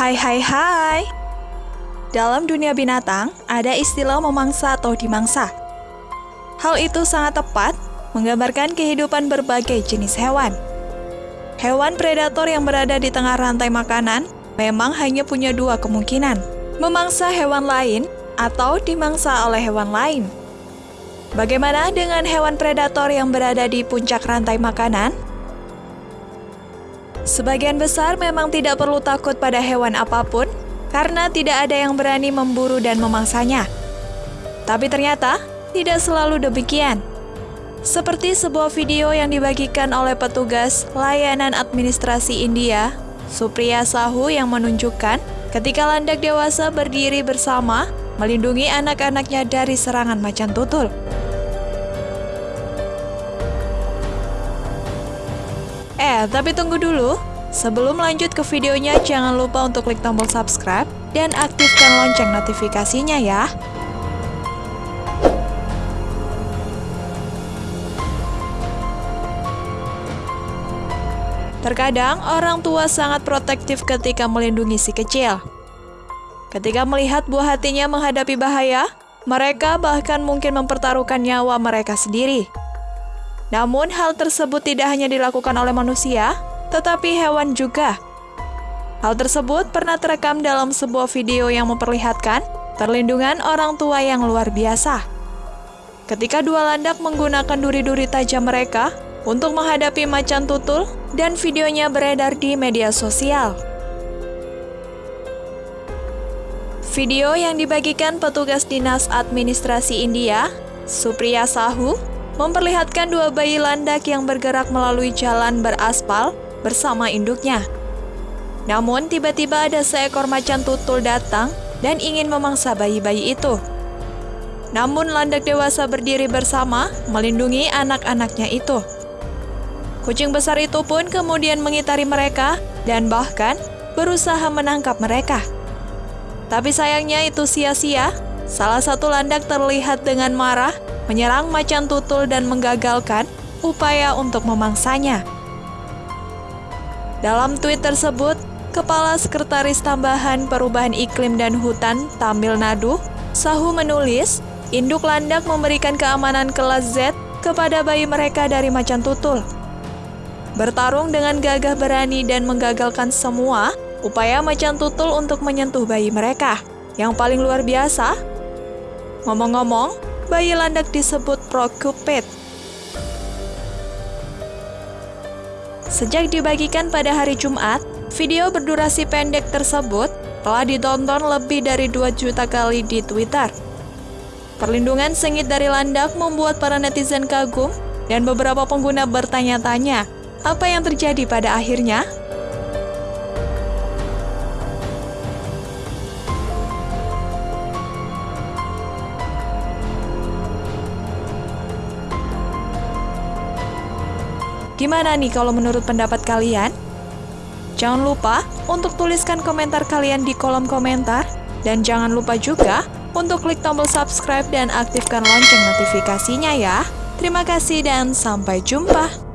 Hai hai hai Dalam dunia binatang, ada istilah memangsa atau dimangsa. Hal itu sangat tepat menggambarkan kehidupan berbagai jenis hewan. Hewan predator yang berada di tengah rantai makanan memang hanya punya dua kemungkinan, memangsa hewan lain atau dimangsa oleh hewan lain. Bagaimana dengan hewan predator yang berada di puncak rantai makanan? Sebagian besar memang tidak perlu takut pada hewan apa pun karena tidak ada yang berani memburu dan memangsanya. Tapi ternyata tidak selalu demikian. Seperti sebuah video yang dibagikan oleh petugas layanan administrasi India, Supriya Sahu yang menunjukkan ketika landak dewasa berdiri bersama melindungi anak-anaknya dari serangan macan tutul. Eh, tapi tunggu dulu. Sebelum lanjut ke videonya, jangan lupa untuk klik tombol subscribe dan aktifkan lonceng notifikasinya ya. Terkadang, orang tua sangat protektif ketika melindungi si kecil. Ketika melihat buah hatinya menghadapi bahaya, mereka bahkan mungkin mempertaruhkan nyawa mereka sendiri. Namun hal tersebut tidak hanya dilakukan oleh manusia, tetapi hewan juga. Hal tersebut pernah terekam dalam sebuah video yang memperlihatkan perlindungan orang tua yang luar biasa. Ketika dua landak menggunakan duri-duri tajam mereka untuk menghadapi macan tutul dan videonya beredar di media sosial. Video yang dibagikan petugas Dinas Administrasi India, Supriya Sahu, memperlihatkan dua bayi landak yang bergerak melalui jalan beraspal bersama induknya. Namun, tiba-tiba ada seekor macan tutul datang dan ingin memangsa bayi-bayi itu. Namun, landak dewasa berdiri bersama melindungi anak-anaknya itu. Kucing besar itu pun kemudian mengitari mereka dan bahkan berusaha menangkap mereka. Tapi sayangnya itu sia-sia. Salah satu landak terlihat dengan marah menyerang macan tutul dan menggagalkan upaya untuk memangsanya. Dalam tweet tersebut, Kepala Sekretaris Tambahan Perubahan Iklim dan Hutan Tamil Nadu, Sahu menulis, induk landak memberikan keamanan kelas Z kepada bayi mereka dari macan tutul. Bertarung dengan gagah berani dan menggagalkan semua upaya macan tutul untuk menyentuh bayi mereka. Yang paling luar biasa, ngomong-ngomong, bayi landak disebut Procupid. Sejak dibagikan pada hari Jumat, video berdurasi pendek tersebut telah ditonton lebih dari 2 juta kali di Twitter. Perlindungan sengit dari landak membuat para netizen kagum dan beberapa pengguna bertanya-tanya, apa yang terjadi pada akhirnya? Gimana nih kalau menurut pendapat kalian? Jangan lupa untuk tuliskan komentar kalian di kolom komentar. Dan jangan lupa juga untuk klik tombol subscribe dan aktifkan lonceng notifikasinya ya. Terima kasih dan sampai jumpa.